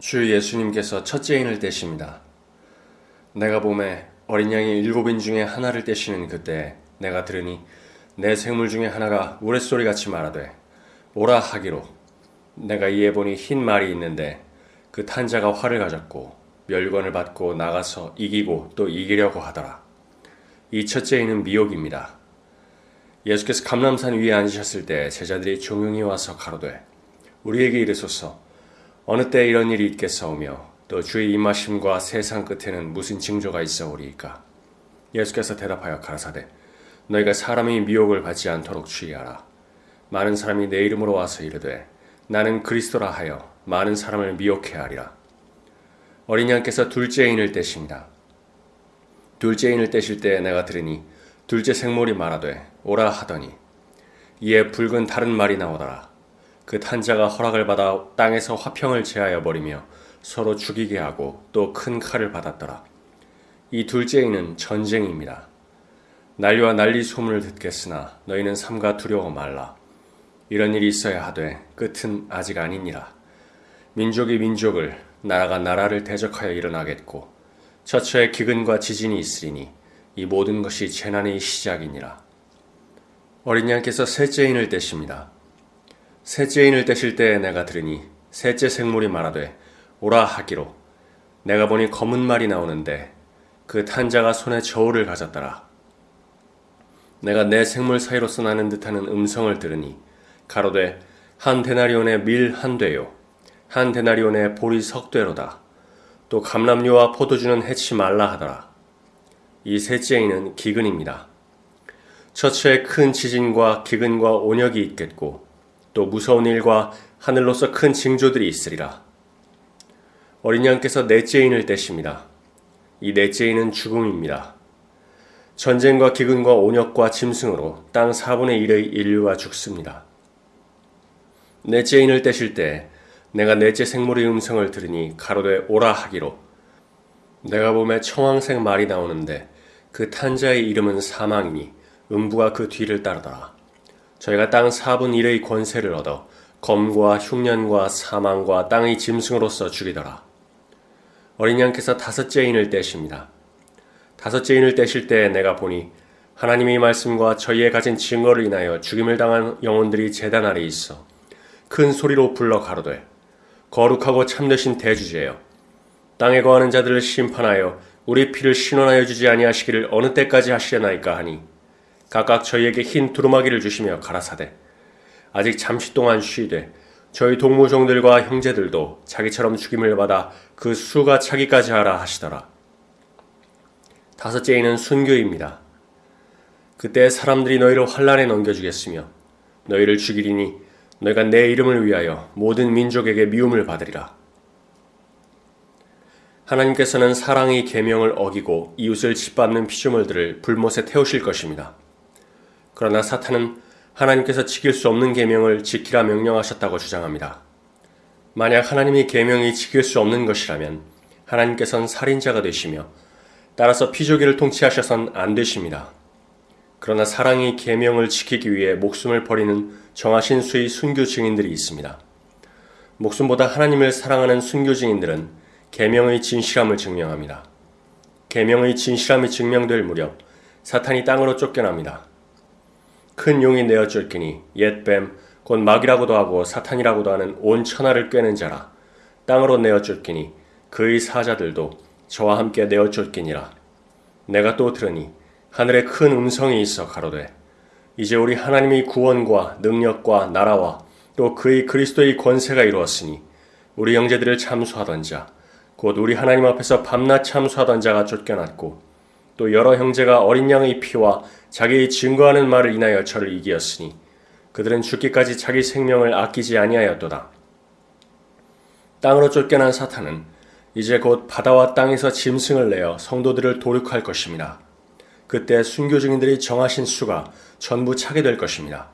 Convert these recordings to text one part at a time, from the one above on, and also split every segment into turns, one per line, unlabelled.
주 예수님께서 첫째 인을 떼십니다. 내가 봄에 어린 양이 일곱인 중에 하나를 떼시는 그때 내가 들으니 내 생물 중에 하나가 우레소리 같이 말하되 오라 하기로 내가 이에 보니 흰 말이 있는데 그 탄자가 활을 가졌고 멸관을 받고 나가서 이기고 또 이기려고 하더라. 이 첫째인은 미혹입니다. 예수께서 감람산 위에 앉으셨을 때 제자들이 종용이 와서 가로되 우리에게 이르소서 어느 때 이런 일이 있겠사오며 또 주의 임하심과 세상 끝에는 무슨 징조가 있어오리이까? 예수께서 대답하여 가라사대 너희가 사람의 미혹을 받지 않도록 주의하라. 많은 사람이 내 이름으로 와서 이르되 나는 그리스도라 하여 많은 사람을 미혹해 하리라. 어린 양께서 둘째 인을 떼십니다. 둘째 인을 떼실 때 내가 들으니 둘째 생물이 말하되 오라 하더니 이에 붉은 다른 말이 나오더라 그 탄자가 허락을 받아 땅에서 화평을 제하여 버리며 서로 죽이게 하고 또 큰 칼을 받았더라. 이 둘째이는 전쟁입니다. 난리와 난리 소문을 듣겠으나 너희는 삼가 두려워 말라. 이런 일이 있어야 하되 끝은 아직 아니니라. 민족이 민족을 나라가 나라를 대적하여 일어나겠고 처처에 기근과 지진이 있으리니 이 모든 것이 재난의 시작이니라. 어린 양께서 셋째 인을 떼십니다. 셋째 인을 떼실 때 내가 들으니 셋째 생물이 말하되 오라 하기로 내가 보니 검은 말이 나오는데 그 탄자가 손에 저울을 가졌더라. 내가 내 생물 사이로서 나는 듯하는 음성을 들으니 가로되 한 데나리온의 밀한 되요 한 데나리온의 보리 석 되로다. 또 감람류와 포도주는 해치 말라 하더라. 이 셋째인은 기근입니다. 처처에 큰 지진과 기근과 온역이 있겠고 또 무서운 일과 하늘로서 큰 징조들이 있으리라. 어린 양께서 넷째 인을 떼십니다. 이 넷째 인은 죽음입니다. 전쟁과 기근과 온역과 짐승으로 땅 4분의 1의 인류가 죽습니다. 넷째 인을 떼실 때 내가 넷째 생물의 음성을 들으니 가로되 오라 하기로 내가 봄에 청황색 말이 나오는데 그 탄자의 이름은 사망이니 음부가 그 뒤를 따르더라. 저희가 땅 4분 1의 권세를 얻어 검과 흉년과 사망과 땅의 짐승으로서 죽이더라. 어린 양께서 다섯째 인을 떼십니다. 다섯째 인을 떼실 때 내가 보니 하나님의 말씀과 저희의 가진 증거를 인하여 죽임을 당한 영혼들이 재단 아래 있어 큰 소리로 불러 가로되 거룩하고 참되신 대주제여 땅에 거하는 자들을 심판하여 우리 피를 신원하여 주지 아니하시기를 어느 때까지 하시려나이까 하니 각각 저희에게 흰 두루마기를 주시며 가라사대 아직 잠시 동안 쉬되 저희 동무종들과 형제들도 자기처럼 죽임을 받아 그 수가 차기까지 하라 하시더라. 다섯째에는 순교입니다. 그때 사람들이 너희를 환란에 넘겨주겠으며 너희를 죽이리니 너희가 내 이름을 위하여 모든 민족에게 미움을 받으리라. 하나님께서는 사랑의 계명을 어기고 이웃을 짓밟는 피조물들을 불못에 태우실 것입니다. 그러나 사탄은 하나님께서 지킬 수 없는 계명을 지키라 명령하셨다고 주장합니다. 만약 하나님의 계명이 지킬 수 없는 것이라면 하나님께서는 살인자가 되시며 따라서 피조기를 통치하셔선 안 되십니다. 그러나 사랑의 계명을 지키기 위해 목숨을 버리는 정하신 수의 순교 증인들이 있습니다. 목숨보다 하나님을 사랑하는 순교 증인들은 계명의 진실함을 증명합니다. 계명의 진실함이 증명될 무렵 사탄이 땅으로 쫓겨납니다. 큰 용이 내어 쫓기니 옛뱀 곧 마귀라고도 하고 사탄이라고도 하는 온 천하를 꿰는 자라. 땅으로 내어 쫓기니 그의 사자들도 저와 함께 내어 쫓기니라. 내가 또 들으니 하늘에 큰 음성이 있어 가로되 이제 우리 하나님의 구원과 능력과 나라와 또 그의 그리스도의 권세가 이루었으니 우리 형제들을 참수하던 자 곧 우리 하나님 앞에서 밤낮 참수하던 자가 쫓겨났고 또 여러 형제가 어린 양의 피와 자기의 증거하는 말을 인하여 저를 이기었으니 그들은 죽기까지 자기 생명을 아끼지 아니하였도다. 땅으로 쫓겨난 사탄은 이제 곧 바다와 땅에서 짐승을 내어 성도들을 도륙할 것입니다. 그때 순교 증인들이 정하신 수가 전부 차게 될 것입니다.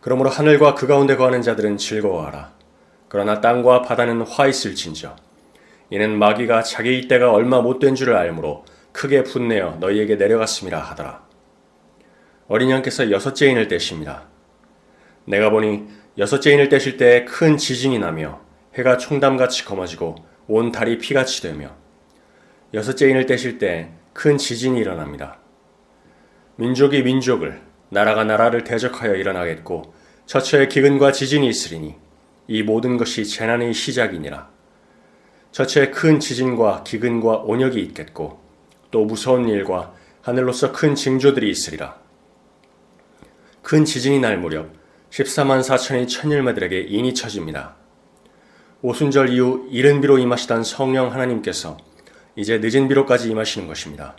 그러므로 하늘과 그 가운데 거하는 자들은 즐거워하라. 그러나 땅과 바다는 화 있을진저. 이는 마귀가 자기의 때가 얼마 못된 줄을 알므로 크게 분내어 너희에게 내려갔음이라 하더라. 어린 양께서 여섯째 인을 떼십니다. 내가 보니 여섯째 인을 떼실 때 큰 지진이 나며 해가 총담같이 검어지고 온 달이 피같이 되며 여섯째 인을 떼실 때 큰 지진이 일어납니다. 민족이 민족을 나라가 나라를 대적하여 일어나겠고 처처에 기근과 지진이 있으리니 이 모든 것이 재난의 시작이니라. 처처에 큰 지진과 기근과 온역이 있겠고 또 무서운 일과 하늘로서 큰 징조들이 있으리라. 큰 지진이 날 무렵 14만 4천의 천일매들에게 인이 쳐집니다. 오순절 이후 이른 비로 임하시던 성령 하나님께서 이제 늦은 비로까지 임하시는 것입니다.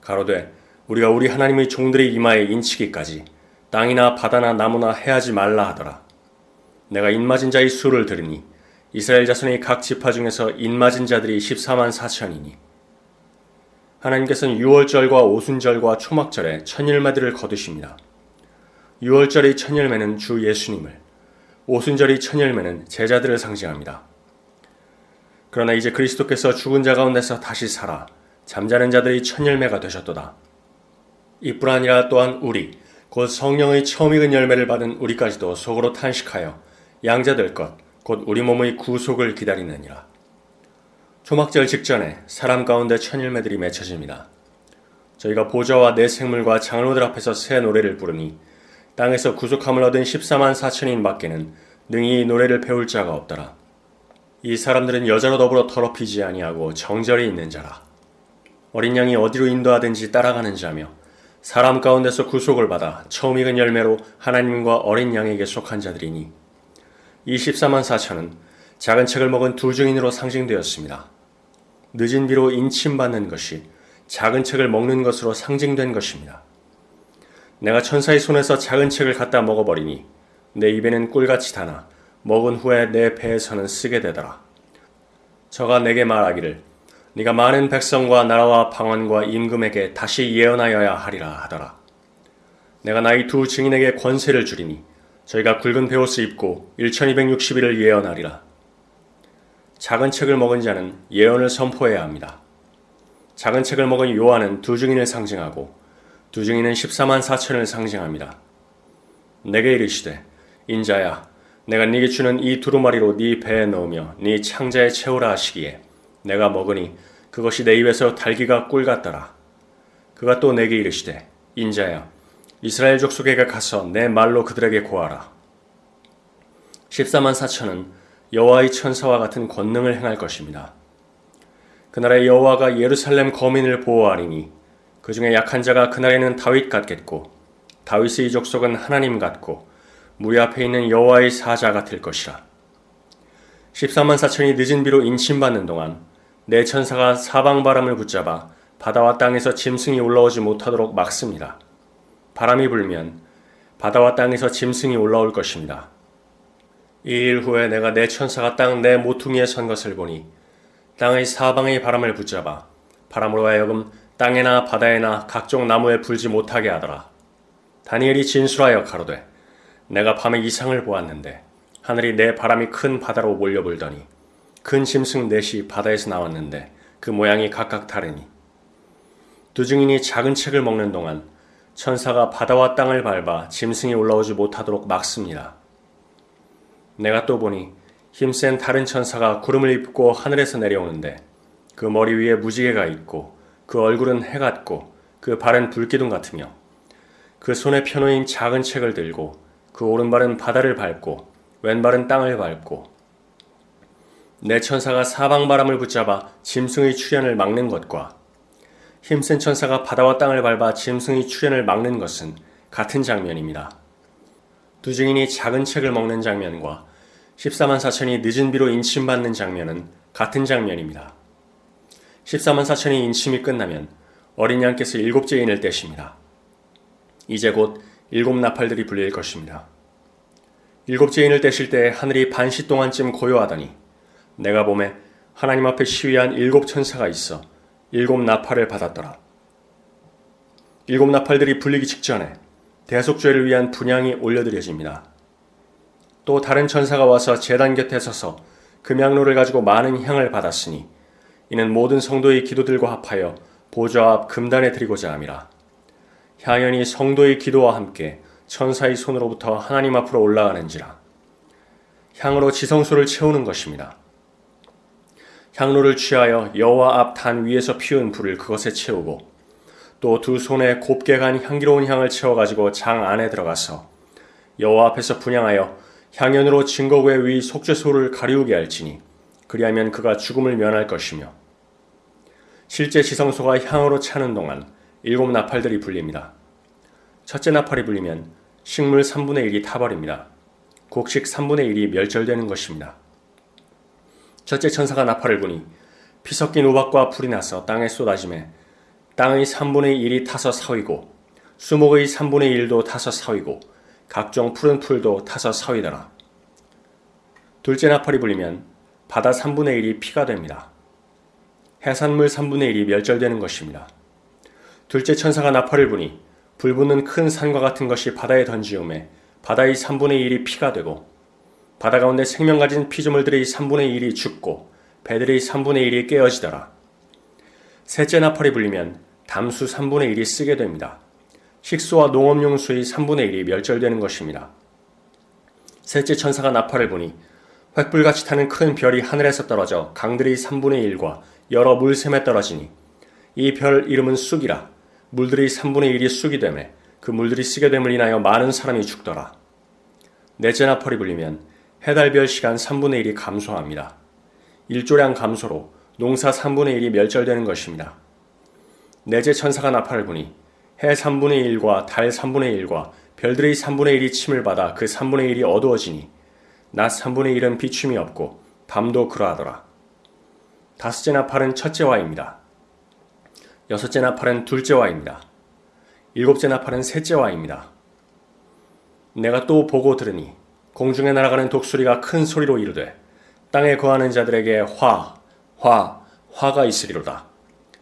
가로되 우리가 우리 하나님의 종들의 이마에 인치기까지 땅이나 바다나 나무나 해하지 말라 하더라. 내가 인맞은 자의 수를 들으니 이스라엘 자손의 각 지파 중에서 인맞은 자들이 14만 4천이니 하나님께서는 6월절과 오순절과 초막절에 천일매들을 거두십니다. 6월절의 천일매는 주 예수님을, 오순절의 천일매는 제자들을 상징합니다. 그러나 이제 그리스도께서 죽은 자 가운데서 다시 살아 잠자는 자들이 천열매가 되셨도다. 이뿐 아니라 또한 우리 곧 성령의 처음 익은 열매를 받은 우리까지도 속으로 탄식하여 양자될 것 곧 우리 몸의 구속을 기다리느니라. 초막절 직전에 사람 가운데 천일매들이 맺혀집니다. 저희가 보좌와 내 생물과 장로들 앞에서 새 노래를 부르니 땅에서 구속함을 얻은 14만 4천인 밖에는 능히 이 노래를 배울 자가 없더라. 이 사람들은 여자로 더불어 더럽히지 아니하고 정절이 있는 자라. 어린 양이 어디로 인도하든지 따라가는 자며 사람 가운데서 구속을 받아 처음 익은 열매로 하나님과 어린 양에게 속한 자들이니 24만 4천은 작은 책을 먹은 두 증인으로 상징되었습니다. 늦은 비로 인침받는 것이 작은 책을 먹는 것으로 상징된 것입니다. 내가 천사의 손에서 작은 책을 갖다 먹어버리니 내 입에는 꿀같이 다나 먹은 후에 내 배에서는 쓰게 되더라. 저가 내게 말하기를 네가 많은 백성과 나라와 방언과 임금에게 다시 예언하여야 하리라 하더라. 내가 나의 두 증인에게 권세를 주리니 저희가 굵은 베옷을 입고 1260일을 예언하리라. 작은 책을 먹은 자는 예언을 선포해야 합니다. 작은 책을 먹은 요한은 두 증인을 상징하고 두 증인은 14만 4천을 상징합니다. 내게 이르시되 인자야 내가 네게 주는 이 두루마리로 네 배에 넣으며 네 창자에 채우라 하시기에 내가 먹으니 그것이 내 입에서 달기가 꿀 같더라. 그가 또 내게 이르시되 인자야 이스라엘 족속에게 가서 내 말로 그들에게 고하라. 14만 4천은 여호와의 천사와 같은 권능을 행할 것입니다. 그날에 여호와가 예루살렘 거민을 보호하리니 그 중에 약한 자가 그날에는 다윗 같겠고 다윗의 족속은 하나님 같고 무리 앞에 있는 여호와의 사자 같을 것이라. 14만 4천이 늦은 비로 인침받는 동안 내 천사가 사방 바람을 붙잡아 바다와 땅에서 짐승이 올라오지 못하도록 막습니다. 바람이 불면 바다와 땅에서 짐승이 올라올 것입니다. 이 일 후에 내가 내 천사가 땅 내 모퉁이에 선 것을 보니 땅의 사방의 바람을 붙잡아 바람으로 하여금 땅에나 바다에나 각종 나무에 불지 못하게 하더라. 다니엘이 진술하여 가로되 내가 밤에 이상을 보았는데 하늘이 내 바람이 큰 바다로 몰려 불더니 큰 짐승 넷이 바다에서 나왔는데 그 모양이 각각 다르니 두 증인이 작은 책을 먹는 동안 천사가 바다와 땅을 밟아 짐승이 올라오지 못하도록 막습니다. 내가 또 보니 힘센 다른 천사가 구름을 입고 하늘에서 내려오는데 그 머리 위에 무지개가 있고 그 얼굴은 해 같고 그 발은 불기둥 같으며 그 손에 펴놓인 작은 책을 들고 그 오른발은 바다를 밟고 왼발은 땅을 밟고 내 천사가 사방 바람을 붙잡아 짐승의 출현을 막는 것과 힘센 천사가 바다와 땅을 밟아 짐승의 출현을 막는 것은 같은 장면입니다. 두 증인이 작은 책을 먹는 장면과 14만 4천이 늦은 비로 인침받는 장면은 같은 장면입니다. 14만 4천이 인침이 끝나면 어린 양께서 일곱째 인을 떼십니다. 이제 곧 일곱 나팔들이 불릴 것입니다. 일곱째 인을 떼실 때 하늘이 반시 동안쯤 고요하더니 내가 봄에 하나님 앞에 시위한 일곱 천사가 있어 일곱 나팔을 받았더라. 일곱 나팔들이 불리기 직전에 대속죄를 위한 분양이 올려드려집니다. 또 다른 천사가 와서 재단 곁에 서서 금양로를 가지고 많은 향을 받았으니 이는 모든 성도의 기도들과 합하여 보좌 앞 금단에 드리고자 함이라. 향연이 성도의 기도와 함께 천사의 손으로부터 하나님 앞으로 올라가는지라. 향으로 지성소를 채우는 것입니다. 향로를 취하여 여호와 앞 단 위에서 피운 불을 그것에 채우고 또 두 손에 곱게 간 향기로운 향을 채워 가지고 장 안에 들어가서 여호와 앞에서 분양하여 향연으로 증거구의 위 속죄소를 가리우게 할지니 그리하면 그가 죽음을 면할 것이며 실제 지성소가 향으로 차는 동안 일곱 나팔들이 불립니다. 첫째 나팔이 불리면 식물 3분의 1이 타버립니다. 곡식 3분의 1이 멸절되는 것입니다. 첫째 천사가 나팔을 부니 피 섞인 우박과 불이 나서 땅에 쏟아짐에 땅의 3분의 1이 타서 사위고 수목의 3분의 1도 타서 사위고 각종 푸른 풀도 타서 사위더라. 둘째 나팔이 불리면 바다 3분의 1이 피가 됩니다. 해산물 3분의 1이 멸절되는 것입니다. 둘째 천사가 나팔을 부니 불 붙는 큰 산과 같은 것이 바다에 던지음에 바다의 3분의 1이 피가 되고 바다 가운데 생명 가진 피조물들의 3분의 1이 죽고 배들의 3분의 1이 깨어지더라. 셋째 나팔이 불리면 담수 3분의 1이 쓰게 됩니다. 식수와 농업용수의 3분의 1이 멸절되는 것입니다. 셋째 천사가 나팔을 보니 횃불같이 타는 큰 별이 하늘에서 떨어져 강들의 3분의 1과 여러 물샘에 떨어지니 이 별 이름은 쑥이라 물들의 3분의 1이 쑥이 되매 그 물들이 쓰게 됨을 인하여 많은 사람이 죽더라. 넷째 나팔이 불리면 해달별 시간 3분의 1이 감소합니다. 일조량 감소로 농사 3분의 1이 멸절되는 것입니다. 넷째 천사가 나팔을 부니 해 3분의 1과 달 3분의 1과 별들의 3분의 1이 침을 받아 그 3분의 1이 어두워지니 낮 3분의 1은 비춤이 없고 밤도 그러하더라. 다섯째 나팔은 첫째 와입니다. 여섯째 나팔은 둘째 와입니다. 일곱째 나팔은 셋째 와입니다. 내가 또 보고 들으니 공중에 날아가는 독수리가 큰 소리로 이르되 땅에 거하는 자들에게 화, 화, 화가 있으리로다.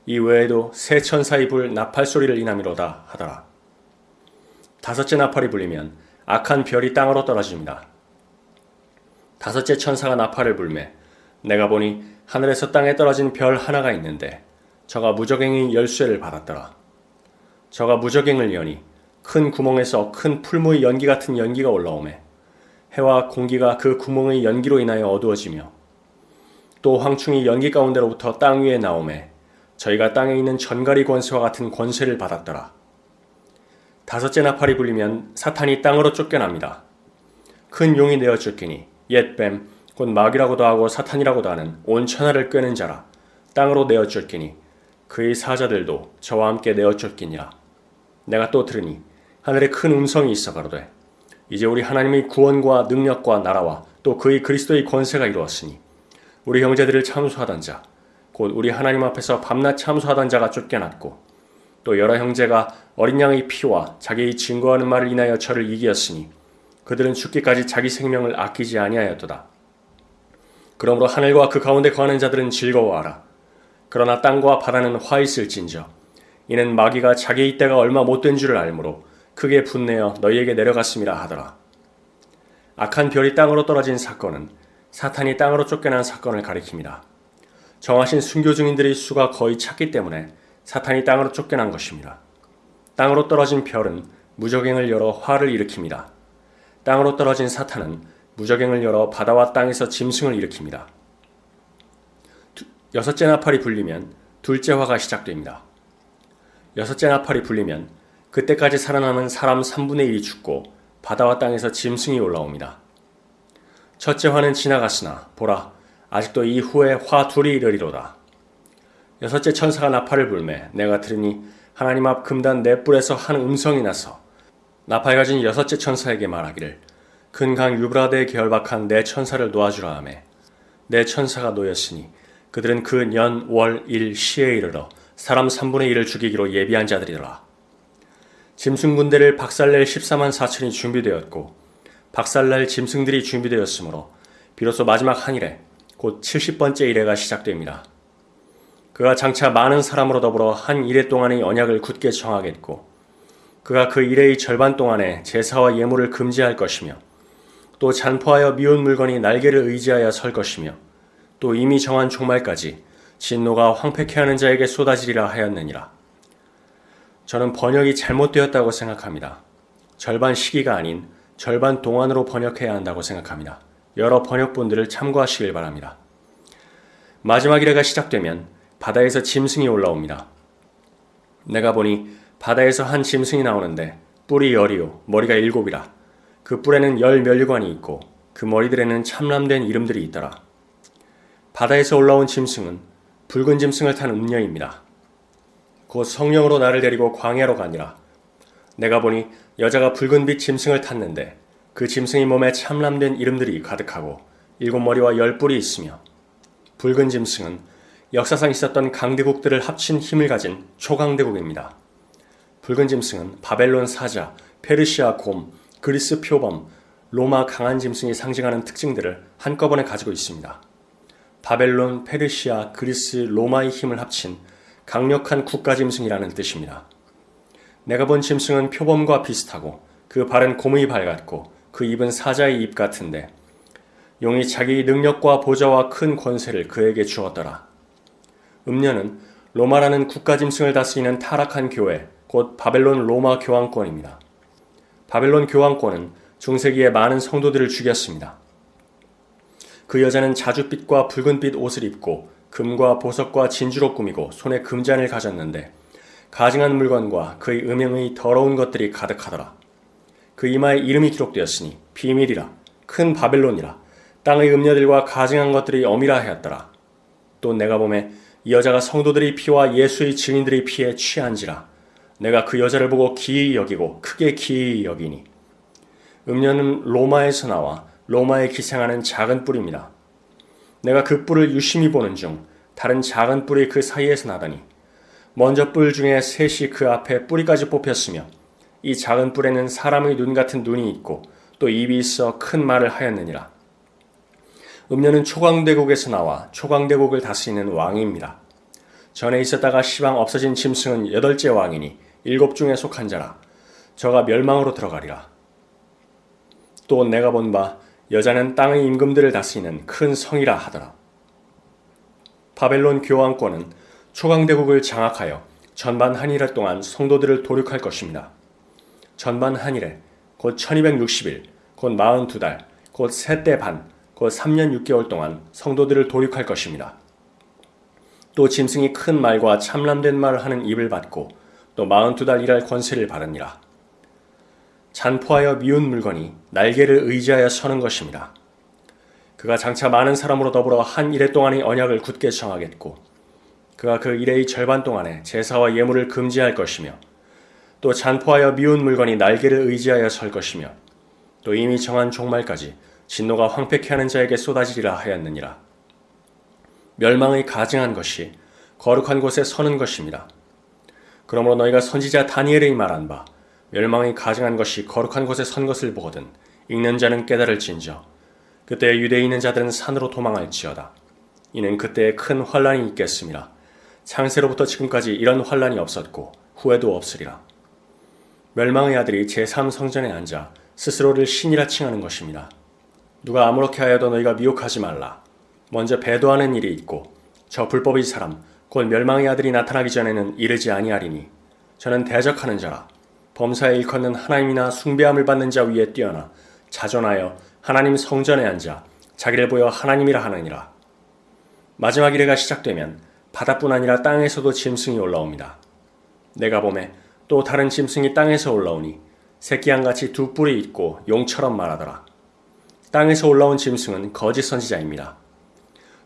이 외에도 새 천사의 불 나팔 소리를 인함이로다 하더라. 다섯째 나팔이 불리면 악한 별이 땅으로 떨어집니다. 다섯째 천사가 나팔을 불매 내가 보니 하늘에서 땅에 떨어진 별 하나가 있는데 저가 무적행의 열쇠를 받았더라. 저가 무적행을 여니 큰 구멍에서 큰 풀무의 연기 같은 연기가 올라오매 해와 공기가 그 구멍의 연기로 인하여 어두워지며 또 황충이 연기 가운데로부터 땅 위에 나오매 저희가 땅에 있는 전가리 권세와 같은 권세를 받았더라. 다섯째 나팔이 불리면 사탄이 땅으로 쫓겨납니다. 큰 용이 내어 쫓기니 옛뱀 곧 마귀라고도 하고 사탄이라고도 하는 온 천하를 끄는 자라 땅으로 내어 쫓기니 그의 사자들도 저와 함께 내어 쫓기니라. 내가 또 들으니 하늘에 큰 음성이 있어 가로되 이제 우리 하나님의 구원과 능력과 나라와 또 그의 그리스도의 권세가 이루었으니 우리 형제들을 참수하던 자, 곧 우리 하나님 앞에서 밤낮 참수하던 자가 쫓겨났고 또 여러 형제가 어린 양의 피와 자기의 증거하는 말을 인하여 저를 이기었으니 그들은 죽기까지 자기 생명을 아끼지 아니하였도다. 그러므로 하늘과 그 가운데 거하는 자들은 즐거워하라. 그러나 땅과 바다는 화 있을진저. 이는 마귀가 자기의 때가 얼마 못된 줄을 알므로 크게 분내어 너희에게 내려갔음이라 하더라. 악한 별이 땅으로 떨어진 사건은 사탄이 땅으로 쫓겨난 사건을 가리킵니다. 정하신 순교 중인들의 수가 거의 찼기 때문에 사탄이 땅으로 쫓겨난 것입니다. 땅으로 떨어진 별은 무적행을 열어 화를 일으킵니다. 땅으로 떨어진 사탄은 무적행을 열어 바다와 땅에서 짐승을 일으킵니다. 여섯째 나팔이 불리면 둘째 화가 시작됩니다. 여섯째 나팔이 불리면 그때까지 살아남은 사람 3분의 1이 죽고 바다와 땅에서 짐승이 올라옵니다. 첫째 화는 지나갔으나 보라 아직도 이후에 화 둘이 이르리로다. 여섯째 천사가 나팔을 불매 내가 들으니 하나님 앞 금단 넷불에서 한 음성이 나서 나팔 가진 여섯째 천사에게 말하기를 근강 유브라데에 결박한 내 천사를 놓아주라 하매 내 천사가 놓였으니 그들은 그 년, 월, 일, 시에 이르러 사람 3분의 1을 죽이기로 예비한 자들이더라. 짐승 군대를 박살낼 14만 4천이 준비되었고 박살날 짐승들이 준비되었으므로 비로소 마지막 한 일에 곧 70번째 일회가 시작됩니다. 그가 장차 많은 사람으로 더불어 한 일회 동안의 언약을 굳게 정하겠고 그가 그 일회의 절반 동안에 제사와 예물을 금지할 것이며 또 잔포하여 미운 물건이 날개를 의지하여 설 것이며 또 이미 정한 종말까지 진노가 황폐케 하는 자에게 쏟아지리라 하였느니라. 저는 번역이 잘못되었다고 생각합니다. 절반 시기가 아닌 절반 동안으로 번역해야 한다고 생각합니다. 여러 번역본들을 참고하시길 바랍니다. 마지막 이래가 시작되면 바다에서 짐승이 올라옵니다. 내가 보니 바다에서 한 짐승이 나오는데 뿔이 열이요 머리가 일곱이라 그 뿔에는 열 멸류관이 있고 그 머리들에는 참람된 이름들이 있더라. 바다에서 올라온 짐승은 붉은 짐승을 탄 음녀입니다. 곧 성령으로 나를 데리고 광야로 가니라. 내가 보니 여자가 붉은빛 짐승을 탔는데 그 짐승의 몸에 참람된 이름들이 가득하고 일곱 머리와 열 뿔이 있으며 붉은 짐승은 역사상 있었던 강대국들을 합친 힘을 가진 초강대국입니다. 붉은 짐승은 바벨론 사자, 페르시아 곰, 그리스 표범, 로마 강한 짐승이 상징하는 특징들을 한꺼번에 가지고 있습니다. 바벨론, 페르시아, 그리스, 로마의 힘을 합친 강력한 국가 짐승이라는 뜻입니다. 내가 본 짐승은 표범과 비슷하고 그 발은 곰의 발 같고 그 입은 사자의 입 같은데 용이 자기 능력과 보좌와 큰 권세를 그에게 주었더라. 음녀는 로마라는 국가 짐승을 다스리는 타락한 교회, 곧 바벨론 로마 교황권입니다. 바벨론 교황권은 중세기에 많은 성도들을 죽였습니다. 그 여자는 자줏빛과 붉은빛 옷을 입고 금과 보석과 진주로 꾸미고 손에 금잔을 가졌는데 가증한 물건과 그의 음영의 더러운 것들이 가득하더라. 그 이마에 이름이 기록되었으니 비밀이라 큰 바벨론이라 땅의 음녀들과 가증한 것들이 엄이라 하였더라. 또 내가 보매 이 여자가 성도들의 피와 예수의 증인들의 피에 취한지라 내가 그 여자를 보고 기이 여기고 크게 기이 여기니 음녀는 로마에서 나와 로마에 기생하는 작은 뿔입니다. 내가 그 뿔을 유심히 보는 중 다른 작은 뿔이 그 사이에서 나더니 먼저 뿔 중에 셋이 그 앞에 뿌리까지 뽑혔으며 이 작은 뿔에는 사람의 눈 같은 눈이 있고 또 입이 있어 큰 말을 하였느니라. 음녀는 초강대국에서 나와 초강대국을 다스리는 왕입니다. 전에 있었다가 시방 없어진 짐승은 여덟째 왕이니 일곱 중에 속한 자라. 저가 멸망으로 들어가리라. 또 내가 본 바 여자는 땅의 임금들을 다스리는 큰 성이라 하더라. 바벨론 교황권은 초강대국을 장악하여 전반 한일해 동안 성도들을 도륙할 것입니다. 전반 한일에 곧 1260일, 곧 42달, 곧 셋대 반, 곧 3년 6개월 동안 성도들을 도륙할 것입니다. 또 짐승이 큰 말과 참람된 말을 하는 입을 받고 또 42달 일할 권세를 받으니라. 잔포하여 미운 물건이 날개를 의지하여 서는 것입니다. 그가 장차 많은 사람으로 더불어 한 일해 동안의 언약을 굳게 정하겠고 그가 그 일해의 절반 동안에 제사와 예물을 금지할 것이며 또 잔포하여 미운 물건이 날개를 의지하여 설 것이며 또 이미 정한 종말까지 진노가 황폐케 하는 자에게 쏟아지리라 하였느니라. 멸망의 가증한 것이 거룩한 곳에 서는 것입니다. 그러므로 너희가 선지자 다니엘의 말한 바 멸망이 가증한 것이 거룩한 곳에 선 것을 보거든 읽는 자는 깨달을진저 그때 유대에 있는 자들은 산으로 도망할지어다. 이는 그때에 큰 환란이 있겠습니다. 창세로부터 지금까지 이런 환란이 없었고 후에도 없으리라. 멸망의 아들이 제3성전에 앉아 스스로를 신이라 칭하는 것입니다. 누가 아무렇게 하여도 너희가 미혹하지 말라. 먼저 배도하는 일이 있고 저 불법의 사람 곧 멸망의 아들이 나타나기 전에는 이르지 아니하리니 저는 대적하는 자라 범사에 일컫는 하나님이나 숭배함을 받는 자 위에 뛰어나 자존하여 하나님 성전에 앉아 자기를 보여 하나님이라 하느니라. 마지막 이래가 시작되면 바다뿐 아니라 땅에서도 짐승이 올라옵니다. 내가 봄에 또 다른 짐승이 땅에서 올라오니 새끼양같이 두 뿔이 있고 용처럼 말하더라. 땅에서 올라온 짐승은 거짓 선지자입니다.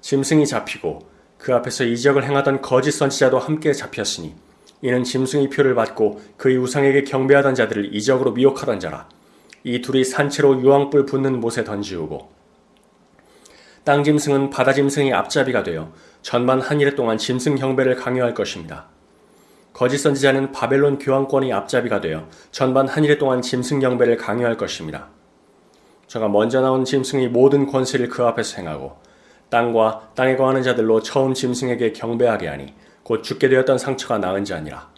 짐승이 잡히고 그 앞에서 이적을 행하던 거짓 선지자도 함께 잡혔으니 이는 짐승의 표를 받고 그의 우상에게 경배하던 자들을 이적으로 미혹하던 자라. 이 둘이 산채로 유황불 붙는 못에 던지우고 땅 짐승은 바다 짐승의 앞잡이가 되어 전반 한 일해 동안 짐승 경배를 강요할 것입니다. 거짓 선지자는 바벨론 교황권의 앞잡이가 되어 전반 한 일해 동안 짐승 경배를 강요할 것입니다. 저가 먼저 나온 짐승의 모든 권세를 그 앞에서 행하고 땅과 땅에 거하는 자들로 처음 짐승에게 경배하게 하니 곧 죽게 되었던 상처가 나은 자니라.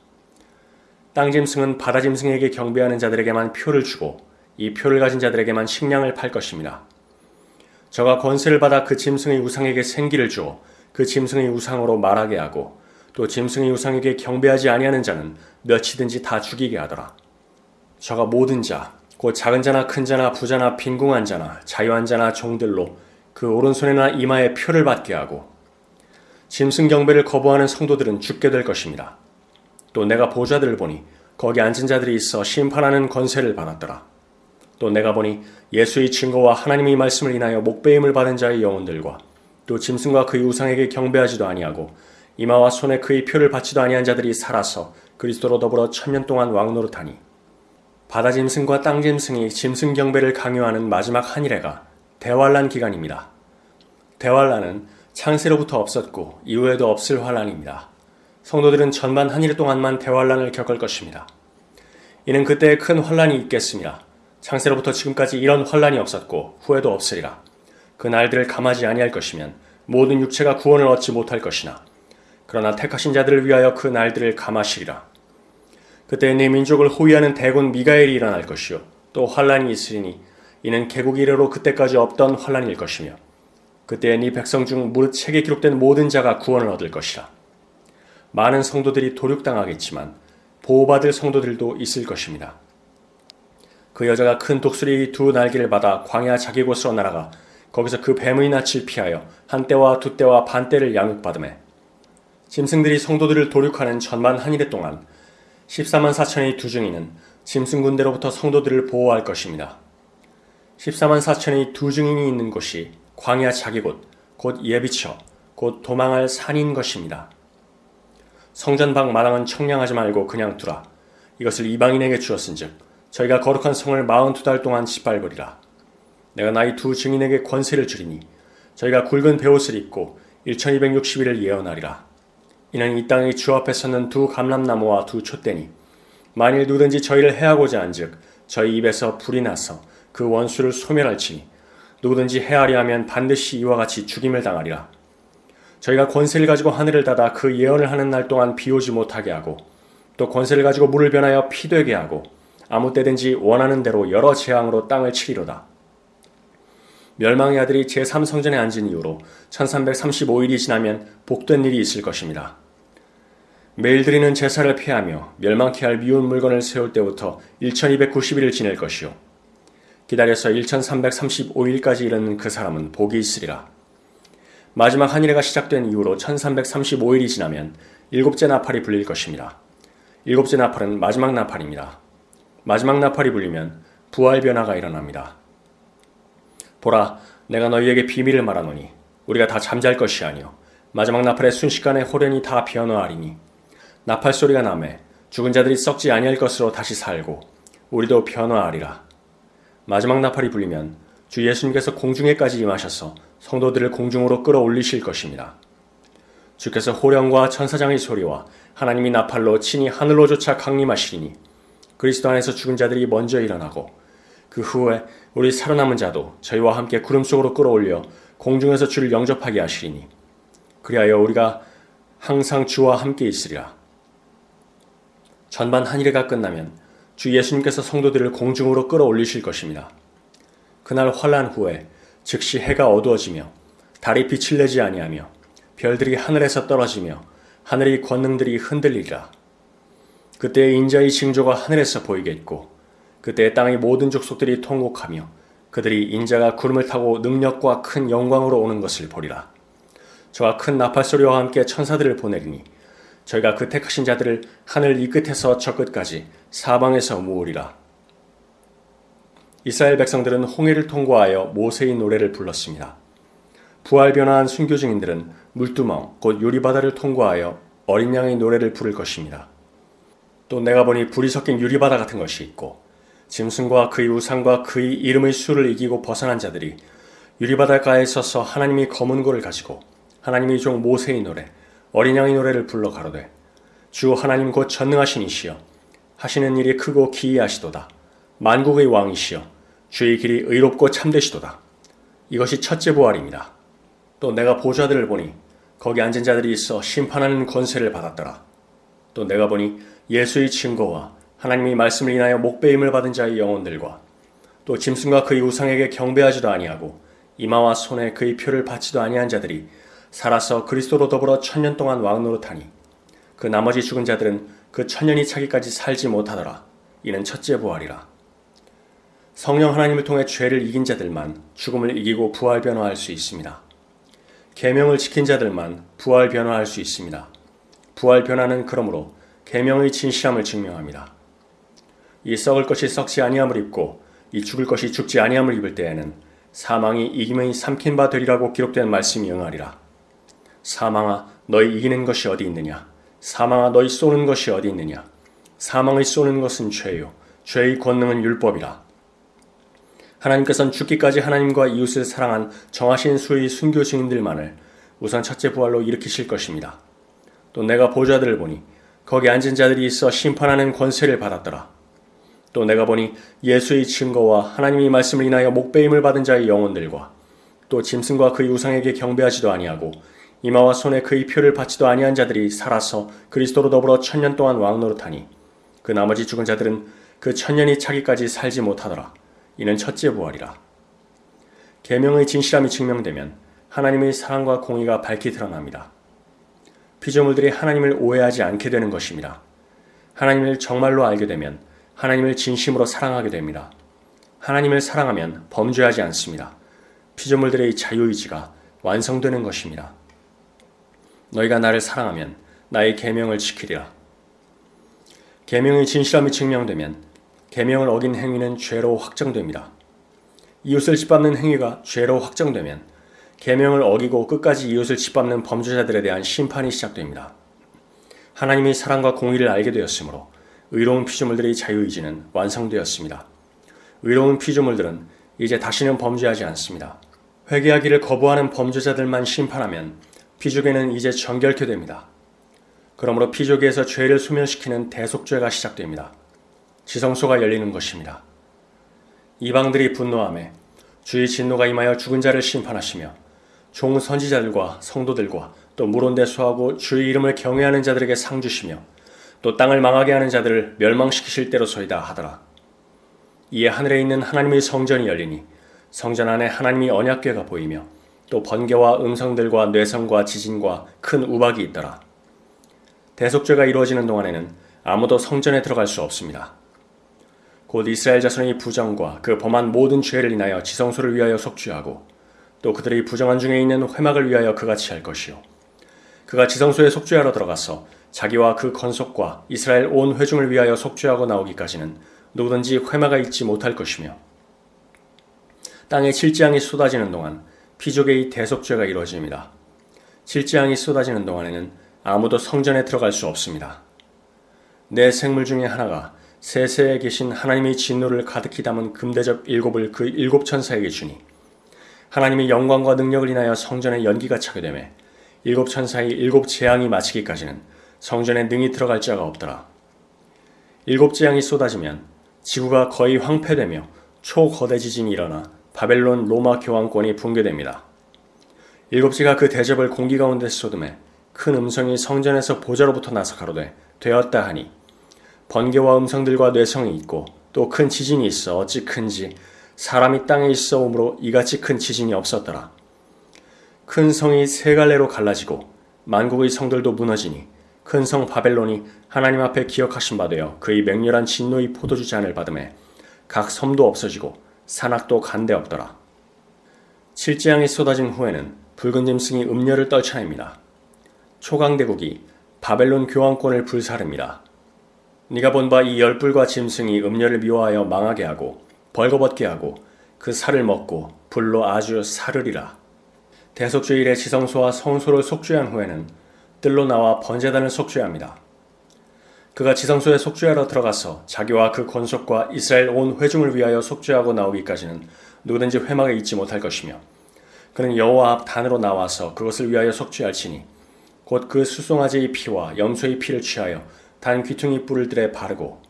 땅 짐승은 바다 짐승에게 경배하는 자들에게만 표를 주고 이 표를 가진 자들에게만 식량을 팔 것입니다. 저가 권세를 받아 그 짐승의 우상에게 생기를 주어 그 짐승의 우상으로 말하게 하고 또 짐승의 우상에게 경배하지 아니하는 자는 몇이든지 다 죽이게 하더라. 저가 모든 자, 곧 작은 자나 큰 자나 부자나 빈궁한 자나 자유한 자나 종들로 그 오른손에나 이마에 표를 받게 하고 짐승 경배를 거부하는 성도들은 죽게 될 것입니다. 또 내가 보좌들을 보니 거기 앉은 자들이 있어 심판하는 권세를 받았더라. 또 내가 보니 예수의 증거와 하나님의 말씀을 인하여 목배임을 받은 자의 영혼들과 또 짐승과 그의 우상에게 경배하지도 아니하고 이마와 손에 그의 표를 받지도 아니한 자들이 살아서 그리스도로 더불어 천년 동안 왕노릇하니 바다 짐승과 땅 짐승이 짐승 경배를 강요하는 마지막 한일해가 대환란 기간입니다. 대환란은 창세로부터 없었고 이후에도 없을 환란입니다. 성도들은 전반 한일 동안만 대환란을 겪을 것입니다. 이는 그때에 큰 환란이 있겠습니다. 창세로부터 지금까지 이런 환란이 없었고 후에도 없으리라. 그 날들을 감하지 아니할 것이면 모든 육체가 구원을 얻지 못할 것이나 그러나 택하신 자들을 위하여 그 날들을 감하시리라. 그때 네 민족을 호위하는 대군 미가엘이 일어날 것이요 또 환란이 있으리니 이는 개국 이래로 그때까지 없던 환란일 것이며 그때 네 백성 중 무릇 책에 기록된 모든 자가 구원을 얻을 것이라. 많은 성도들이 도륙당하겠지만 보호받을 성도들도 있을 것입니다. 그 여자가 큰 독수리 두 날개를 받아 광야 자기 곳으로 날아가 거기서 그 뱀의 낯을 피하여 한 때와 두 때와 반 때를 양육받음에 짐승들이 성도들을 도륙하는 전만 한일해 동안 14만 4천의 두 중이는 짐승 군대로부터 성도들을 보호할 것입니다. 14만 4천의 두 증인이 있는 곳이 광야 자기 곳, 곧 예비처, 곧 도망할 산인 것입니다. 성전 밖 마당은 청량하지 말고 그냥 두라. 이것을 이방인에게 주었은 즉 저희가 거룩한 성을 42달 동안 짓밟으리라. 내가 나이 두 증인에게 권세를 주리니 저희가 굵은 베옷을 입고 1260일을 예언하리라. 이는 이 땅의 주 앞에 섰는 두 감람나무와 두 촛대니 만일 누구든지 저희를 해하고자 한즉 저희 입에서 불이 나서 그 원수를 소멸할지니 누구든지 해하리 하면 반드시 이와 같이 죽임을 당하리라. 저희가 권세를 가지고 하늘을 닫아 그 예언을 하는 날 동안 비 오지 못하게 하고 또 권세를 가지고 물을 변하여 피 되게 하고 아무 때든지 원하는 대로 여러 재앙으로 땅을 치리로다. 멸망의 아들이 제3성전에 앉은 이후로 1335일이 지나면 복된 일이 있을 것입니다. 매일 드리는 제사를 피하며 멸망케 할 미운 물건을 세울 때부터 1290일을 지낼 것이요. 기다려서 1335일까지 이르는 그 사람은 복이 있으리라. 마지막 한일해가 시작된 이후로 1335일이 지나면 일곱째 나팔이 불릴 것입니다. 일곱째 나팔은 마지막 나팔입니다. 마지막 나팔이 불리면 부활 변화가 일어납니다. 보라, 내가 너희에게 비밀을 말하노니 우리가 다 잠잘 것이 아니요 마지막 나팔의 순식간에 호련히 다 변화하리니 나팔 소리가 나매 죽은 자들이 썩지 아니할 것으로 다시 살고 우리도 변화하리라. 마지막 나팔이 불리면 주 예수님께서 공중에까지 임하셔서 성도들을 공중으로 끌어올리실 것입니다. 주께서 호령과 천사장의 소리와 하나님이 나팔로 친히 하늘로조차 강림하시리니 그리스도 안에서 죽은 자들이 먼저 일어나고 그 후에 우리 살아남은 자도 저희와 함께 구름 속으로 끌어올려 공중에서 주를 영접하게 하시리니 그리하여 우리가 항상 주와 함께 있으리라. 전반 한일회가 끝나면 주 예수님께서 성도들을 공중으로 끌어올리실 것입니다. 그날 환란 후에 즉시 해가 어두워지며 달이 빛을 내지 아니하며 별들이 하늘에서 떨어지며 하늘의 권능들이 흔들리리라. 그때 인자의 징조가 하늘에서 보이겠고 그때 땅의 모든 족속들이 통곡하며 그들이 인자가 구름을 타고 능력과 큰 영광으로 오는 것을 보리라. 저와 큰 나팔 소리와 함께 천사들을 보내리니 저희가 그 택하신 자들을 하늘 이 끝에서 저 끝까지 사방에서 모으리라. 이스라엘 백성들은 홍해를 통과하여 모세의 노래를 불렀습니다. 부활 변화한 순교 증인들은 물두멍 곧 유리바다를 통과하여 어린 양의 노래를 부를 것입니다. 또 내가 보니 불이 섞인 유리바다 같은 것이 있고 짐승과 그의 우상과 그의 이름의 수를 이기고 벗어난 자들이 유리바닷가에 서서 하나님이 검은 고를 가지고 하나님의 종 모세의 노래 어린 양의 노래를 불러 가로되 주 하나님 곧 전능하신 이시여. 하시는 일이 크고 기이하시도다. 만국의 왕이시여. 주의 길이 의롭고 참되시도다. 이것이 첫째 부활입니다. 또 내가 보좌들을 보니 거기 앉은 자들이 있어 심판하는 권세를 받았더라. 또 내가 보니 예수의 증거와 하나님의 말씀을 인하여 목배임을 받은 자의 영혼들과 또 짐승과 그의 우상에게 경배하지도 아니하고 이마와 손에 그의 표를 받지도 아니한 자들이 살아서 그리스도로 더불어 천년 동안 왕노릇하니 그 나머지 죽은 자들은 그 천년이 차기까지 살지 못하더라. 이는 첫째 부활이라. 성령 하나님을 통해 죄를 이긴 자들만 죽음을 이기고 부활 변화할 수 있습니다. 계명을 지킨 자들만 부활 변화할 수 있습니다. 부활 변화는 그러므로 계명의 진실함을 증명합니다. 이 썩을 것이 썩지 아니함을 입고 이 죽을 것이 죽지 아니함을 입을 때에는 사망이 이김의 삼킨 바 되리라고 기록된 말씀이 응하리라. 사망아 너희 이기는 것이 어디 있느냐? 사망아 너희 쏘는 것이 어디 있느냐? 사망의 쏘는 것은 죄요. 죄의 권능은 율법이라. 하나님께서는 죽기까지 하나님과 이웃을 사랑한 정하신 수의 순교 증인들만을 우선 첫째 부활로 일으키실 것입니다. 또 내가 보좌들을 보니 거기 앉은 자들이 있어 심판하는 권세를 받았더라. 또 내가 보니 예수의 증거와 하나님의 말씀을 인하여 목배임을 받은 자의 영혼들과 또 짐승과 그의 우상에게 경배하지도 아니하고 이마와 손에 그의 표를 받지도 아니한 자들이 살아서 그리스도로 더불어 천년 동안 왕노릇하니 그 나머지 죽은 자들은 그 천년이 차기까지 살지 못하더라. 이는 첫째 부활이라. 계명의 진실함이 증명되면 하나님의 사랑과 공의가 밝히 드러납니다. 피조물들이 하나님을 오해하지 않게 되는 것입니다. 하나님을 정말로 알게 되면 하나님을 진심으로 사랑하게 됩니다. 하나님을 사랑하면 범죄하지 않습니다. 피조물들의 자유의지가 완성되는 것입니다. 너희가 나를 사랑하면 나의 계명을 지키리라. 계명의 진실함이 증명되면 계명을 어긴 행위는 죄로 확정됩니다. 이웃을 짓밟는 행위가 죄로 확정되면 계명을 어기고 끝까지 이웃을 짓밟는 범죄자들에 대한 심판이 시작됩니다. 하나님의 사랑과 공의를 알게 되었으므로 의로운 피조물들의 자유의지는 완성되었습니다. 의로운 피조물들은 이제 다시는 범죄하지 않습니다. 회개하기를 거부하는 범죄자들만 심판하면 피조계는 이제 정결케 됩니다. 그러므로 피조계에서 죄를 소멸시키는 대속죄가 시작됩니다. 지성소가 열리는 것입니다. 이방들이 분노함에 주의 진노가 임하여 죽은 자를 심판하시며 종 선지자들과 성도들과 또 물온대수하고 주의 이름을 경외하는 자들에게 상 주시며 또 땅을 망하게 하는 자들을 멸망시키실 때로소이다 하더라. 이에 하늘에 있는 하나님의 성전이 열리니 성전 안에 하나님이 언약궤가 보이며 또 번개와 음성들과 뇌성과 지진과 큰 우박이 있더라. 대속죄가 이루어지는 동안에는 아무도 성전에 들어갈 수 없습니다. 곧 이스라엘 자손의 부정과 그 범한 모든 죄를 인하여 지성소를 위하여 속죄하고 또 그들의 부정한 중에 있는 회막을 위하여 그같이 할 것이요. 그가 지성소에 속죄하러 들어가서 자기와 그 건속과 이스라엘 온 회중을 위하여 속죄하고 나오기까지는 누구든지 회마가 있지 못할 것이며 땅에 칠지양이 쏟아지는 동안 피족의 대속죄가 이루어집니다. 칠지양이 쏟아지는 동안에는 아무도 성전에 들어갈 수 없습니다. 내 생물 중에 하나가 세세에 계신 하나님의 진노를 가득히 담은 금대접 일곱을 그 일곱 천사에게 주니 하나님의 영광과 능력을 인하여 성전에 연기가 차게 되매 일곱 천사의 일곱 재앙이 마치기까지는 성전에 능히 들어갈 자가 없더라. 일곱 재앙이 쏟아지면 지구가 거의 황폐되며 초거대 지진이 일어나 바벨론 로마 교황권이 붕괴됩니다. 일곱째가 그 대접을 공기 가운데 쏟음에 큰 음성이 성전에서 보좌로부터 나서 가로되 되었다 하니 번개와 음성들과 뇌성이 있고 또 큰 지진이 있어 어찌 큰지 사람이 땅에 있어 오므로 이같이 큰 지진이 없었더라. 큰 성이 세 갈래로 갈라지고 만국의 성들도 무너지니 큰 성 바벨론이 하나님 앞에 기억하신 바 되어 그의 맹렬한 진노의 포도주 잔을 받음에 각 섬도 없어지고 산악도 간데 없더라. 칠지양이 쏟아진 후에는 붉은 짐승이 음녀를 떨쳐냅니다. 초강대국이 바벨론 교황권을 불사릅니다. 네가 본 바 이 열불과 짐승이 음녀를 미워하여 망하게 하고 벌거벗게 하고 그 살을 먹고 불로 아주 사르리라. 대속죄일에 지성소와 성소를 속죄한 후에는 뜰로 나와 번제단을 속죄합니다. 그가 지성소에 속죄하러 들어가서 자기와 그 권속과 이스라엘 온 회중을 위하여 속죄하고 나오기까지는 누구든지 회막에 있지 못할 것이며 그는 여호와 앞 단으로 나와서 그것을 위하여 속죄할지니 곧 그 수송아지의 피와 염소의 피를 취하여 단 귀퉁이 뿔을 들에 바르고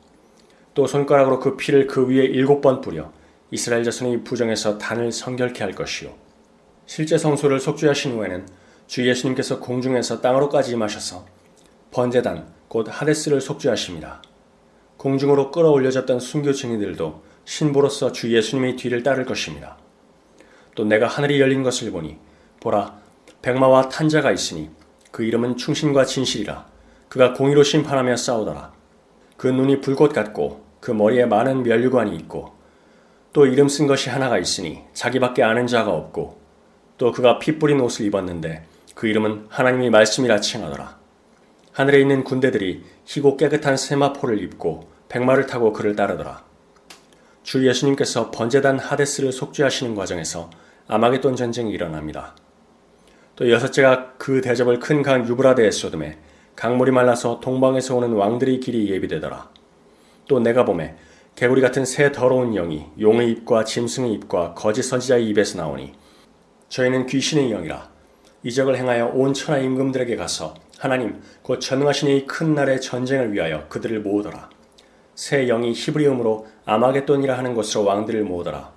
또 손가락으로 그 피를 그 위에 일곱 번 뿌려 이스라엘 자손이 부정해서 단을 성결케 할 것이요. 실제 성소를 속죄하신 후에는 주 예수님께서 공중에서 땅으로까지 임하셔서 번제단 곧 하데스를 속죄하십니다. 공중으로 끌어올려졌던 순교 증인들도 신부로서 주 예수님의 뒤를 따를 것입니다. 또 내가 하늘이 열린 것을 보니 보라 백마와 탄자가 있으니 그 이름은 충신과 진실이라 그가 공의로 심판하며 싸우더라. 그 눈이 불꽃 같고 그 머리에 많은 멸류관이 있고 또 이름 쓴 것이 하나가 있으니 자기밖에 아는 자가 없고 또 그가 피 뿌린 옷을 입었는데 그 이름은 하나님이 말씀이라 칭하더라. 하늘에 있는 군대들이 희고 깨끗한 세마포를 입고 백마를 타고 그를 따르더라. 주 예수님께서 번제단 하데스를 속죄하시는 과정에서 아마겟돈 전쟁이 일어납니다. 또 여섯째가 그 대접을 큰 강 유브라데에 쏟음에 강물이 말라서 동방에서 오는 왕들의 길이 예비되더라. 또 내가 봄에 개구리 같은 새 더러운 영이 용의 입과 짐승의 입과 거짓 선지자의 입에서 나오니 저희는 귀신의 영이라 이적을 행하여 온 천하 임금들에게 가서 하나님 곧 전능하신 이큰 날의 전쟁을 위하여 그들을 모으더라. 새 영이 히브리음으로 아마겟돈이라 하는 곳으로 왕들을 모으더라.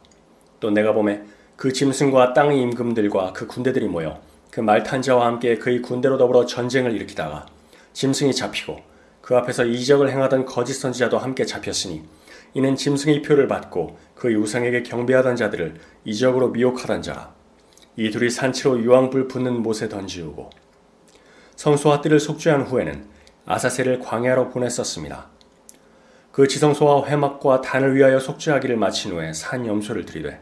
또 내가 봄에 그 짐승과 땅의 임금들과 그 군대들이 모여 그 말탄자와 함께 그의 군대로 더불어 전쟁을 일으키다가 짐승이 잡히고 그 앞에서 이적을 행하던 거짓 선지자도 함께 잡혔으니 이는 짐승의 표를 받고 그의 우상에게 경배하던 자들을 이적으로 미혹하던 자라. 이 둘이 산치로 유황불 붙는 못에 던지우고 성소와 뜰을 속죄한 후에는 아사셀을 광야로 보냈었습니다. 그 지성소와 회막과 단을 위하여 속죄하기를 마친 후에 산 염소를 들이되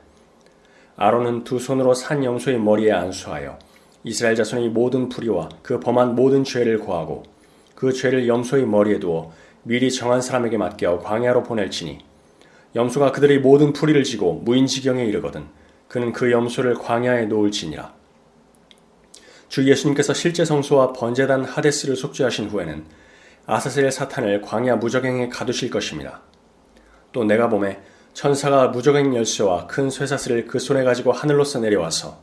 아론은 두 손으로 산 염소의 머리에 안수하여 이스라엘 자손의 모든 불의와 그 범한 모든 죄를 고하고 그 죄를 염소의 머리에 두어 미리 정한 사람에게 맡겨 광야로 보낼지니 염소가 그들의 모든 풀이를 지고 무인지경에 이르거든 그는 그 염소를 광야에 놓을지니라 주 예수님께서 실제 성소와 번제단 하데스를 속죄하신 후에는 아사셀 사탄을 광야 무적행에 가두실 것입니다. 또 내가 봄에 천사가 무적행 열쇠와 큰 쇠사슬을 그 손에 가지고 하늘로서 내려와서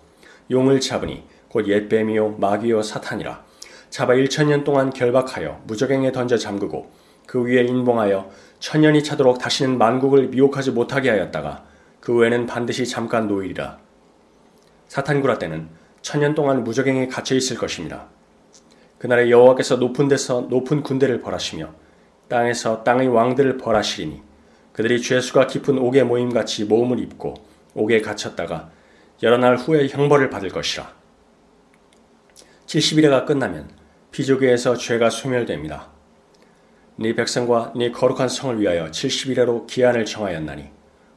용을 잡으니 곧 옛뱀이요 마귀요 사탄이라 잡아 1천년 동안 결박하여 무적행에 던져 잠그고 그 위에 인봉하여 천년이 차도록 다시는 만국을 미혹하지 못하게 하였다가 그 후에는 반드시 잠깐 노일이라 사탄구라 때는 천년 동안 무적행에 갇혀 있을 것입니다. 그날에 여호와께서 높은 데서 높은 군대를 벌하시며 땅에서 땅의 왕들을 벌하시리니 그들이 죄수가 깊은 옥에 모임같이 모음을 입고 옥에 갇혔다가 여러 날 후에 형벌을 받을 것이라. 70일에가 끝나면 피조계에서 죄가 소멸됩니다. 네 백성과 네 거룩한 성을 위하여 70일에로 기한을 정하였나니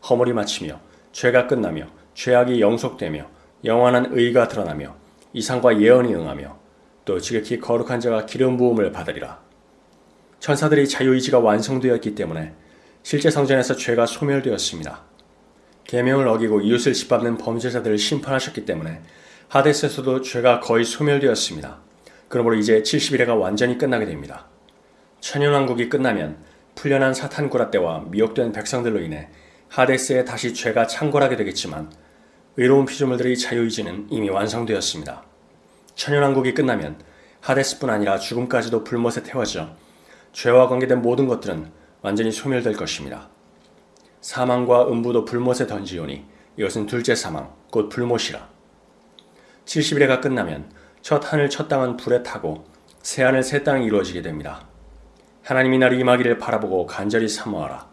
허물이 마치며 죄가 끝나며 죄악이 영속되며 영원한 의가 드러나며 이상과 예언이 응하며 또 지극히 거룩한 자가 기름 부음을 받으리라. 천사들의 자유의지가 완성되었기 때문에 실제 성전에서 죄가 소멸되었습니다. 계명을 어기고 이웃을 짓밟는 범죄자들을 심판하셨기 때문에 하데스에서도 죄가 거의 소멸되었습니다. 그러므로 이제 70일회가 완전히 끝나게 됩니다. 천연왕국이 끝나면 풀려난 사탄구라 때와 미혹된 백성들로 인해 하데스에 다시 죄가 창궐하게 되겠지만 의로운 피조물들의 자유의지는 이미 완성되었습니다. 천연왕국이 끝나면 하데스뿐 아니라 죽음까지도 불못에 태워져 죄와 관계된 모든 것들은 완전히 소멸될 것입니다. 사망과 음부도 불못에 던지오니 이것은 둘째 사망, 곧 불못이라. 70일에가 끝나면 첫 하늘 첫 땅은 불에 타고 새 하늘 새 땅이 이루어지게 됩니다. 하나님이 날 임하기를 바라보고 간절히 사모하라.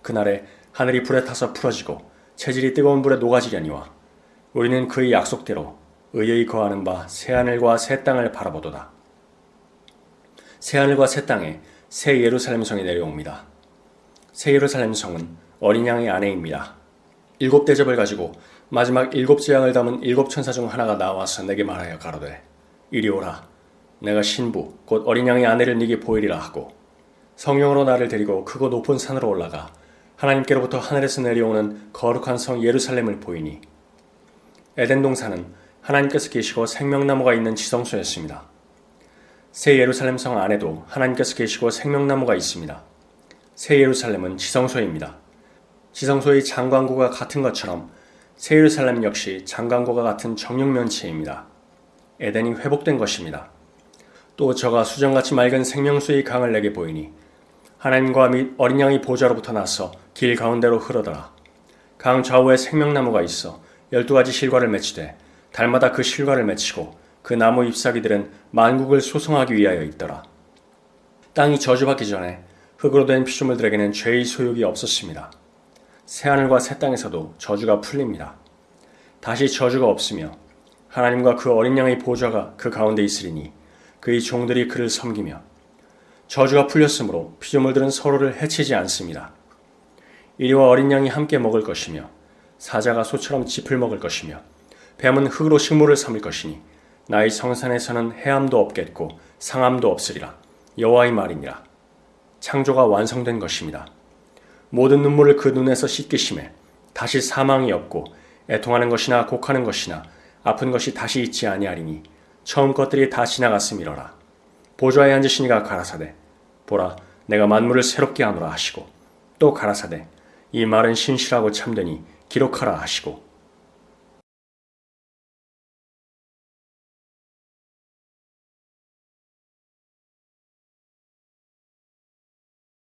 그날에 하늘이 불에 타서 풀어지고 체질이 뜨거운 불에 녹아지려니와 우리는 그의 약속대로 의의 거하는 바 새하늘과 새 땅을 바라보도다. 새하늘과 새 땅에 새 예루살렘 성이 내려옵니다. 새 예루살렘 성은 어린 양의 아내입니다. 일곱 대접을 가지고 마지막 일곱 재앙을 담은 일곱 천사 중 하나가 나와서 내게 말하여 가로되 이리 오라 내가 신부 곧 어린 양의 아내를 네게 보이리라 하고 성령으로 나를 데리고 크고 높은 산으로 올라가 하나님께로부터 하늘에서 내려오는 거룩한 성 예루살렘을 보이니 에덴 동산은 하나님께서 계시고 생명나무가 있는 지성소였습니다. 새 예루살렘 성 안에도 하나님께서 계시고 생명나무가 있습니다. 새 예루살렘은 지성소입니다. 지성소의 장광구가 같은 것처럼 새 예루살렘 역시 장광구가 같은 정육면체입니다. 에덴이 회복된 것입니다. 또 저가 수정같이 맑은 생명수의 강을 내게 보이니 하나님과 및 어린 양이 보좌로부터 나서 길 가운데로 흐르더라. 강 좌우에 생명나무가 있어 열두 가지 실과를 맺히되 달마다 그 실과를 맺히고 그 나무 잎사귀들은 만국을 소송하기 위하여 있더라. 땅이 저주받기 전에 흙으로 된 피조물들에게는 죄의 소욕이 없었습니다. 새하늘과 새 땅에서도 저주가 풀립니다. 다시 저주가 없으며 하나님과 그 어린 양의 보좌가 그 가운데 있으리니 그의 종들이 그를 섬기며 저주가 풀렸으므로 피조물들은 서로를 해치지 않습니다. 이리와 어린 양이 함께 먹을 것이며 사자가 소처럼 짚을 먹을 것이며 뱀은 흙으로 식물을 삼을 것이니 나의 성산에서는 해함도 없겠고 상함도 없으리라. 여호와의 말이니라. 창조가 완성된 것입니다. 모든 눈물을 그 눈에서 씻기심에 다시 사망이 없고 애통하는 것이나 곡하는 것이나 아픈 것이 다시 있지 아니하리니 처음 것들이 다 지나갔음이로라. 보좌에 앉으시니가 가라사대. 보라 내가 만물을 새롭게 하노라 하시고 또 가라사대. 이 말은 신실하고 참되니 기록하라 하시고